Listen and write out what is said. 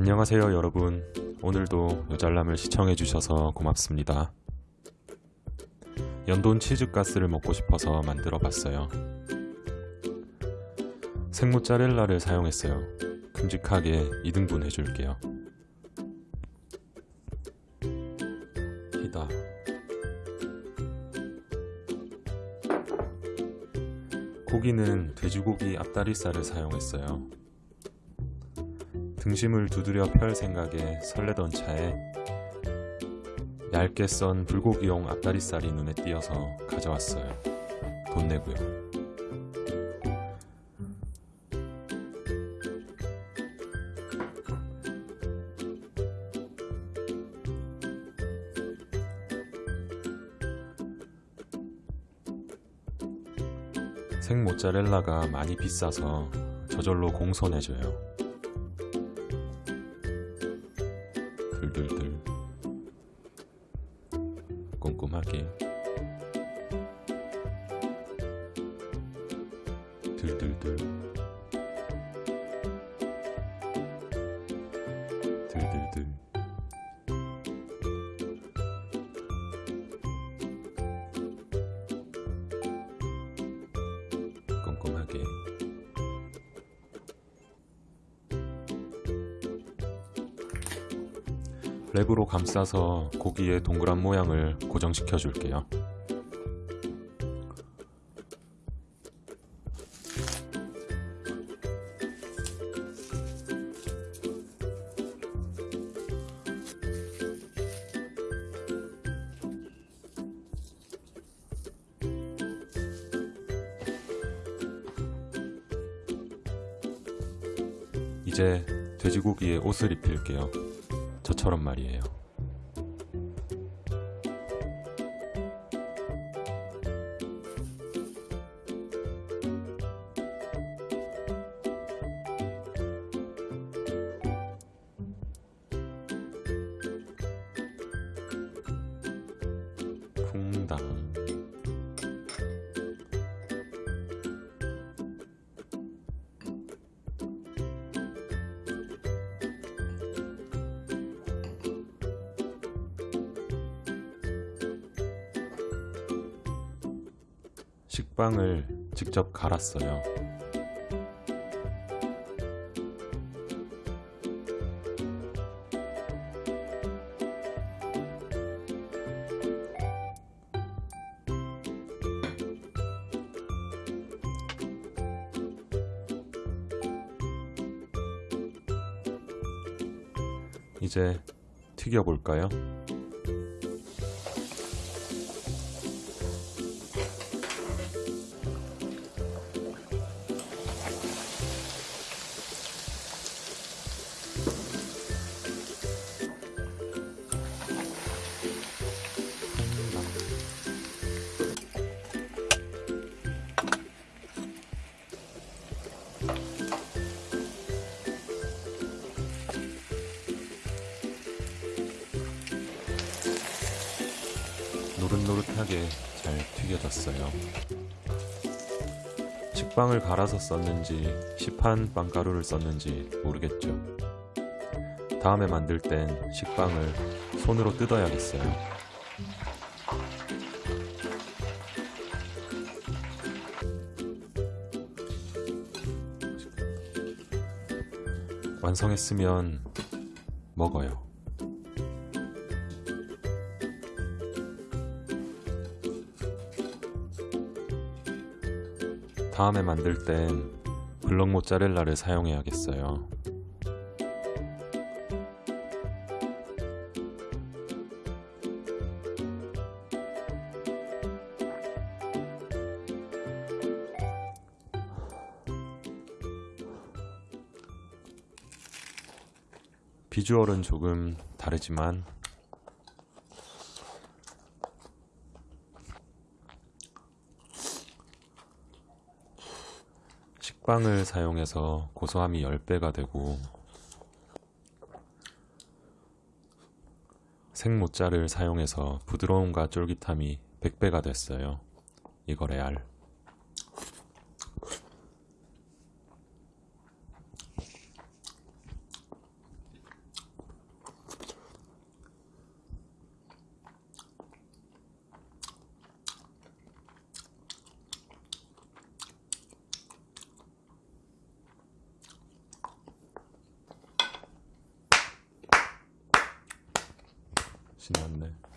안녕하세요 여러분. 오늘도 요잘남을 시청해주셔서 고맙습니다. 연돈 치즈가스를 먹고 싶어서 만들어 봤어요. 생모짜렐라를 사용했어요. 큼직하게 2등분 해줄게요. 히다. 고기는 돼지고기 앞다리살을 사용했어요 등심을 두드려 펼 생각에 설레던 차에 얇게 썬 불고기용 앞다리살이 눈에 띄어서 가져왔어요. 돈 내고요. 생 모짜렐라가 많이 비싸서 저절로 공손해져요. 들들들 꼼꼼하게. 들들들 랩으로 감싸서 고기의 동그란 모양을 고정시켜 줄게요. 이제 돼지고기에 옷을 입힐게요. 저처럼 말이에요. 쿵당 식빵을 직접 갈았어요. 이제 튀겨볼까요? 노릇노릇하게 잘 튀겨졌어요. 식빵을 갈아서 썼는지 시판 빵가루를 썼는지 모르겠죠. 다음에 만들 땐 식빵을 손으로 뜯어야겠어요. 완성했으면 먹어요. 다음에 만들 땐 블럭 모짜렐라를 사용해야겠어요. 비주얼은 조금 다르지만 식빵을 사용해서 고소함이 10배가 되고 생모짜를 사용해서 부드러움과 쫄깃함이 100배가 됐어요. 이거 레알. 신났네.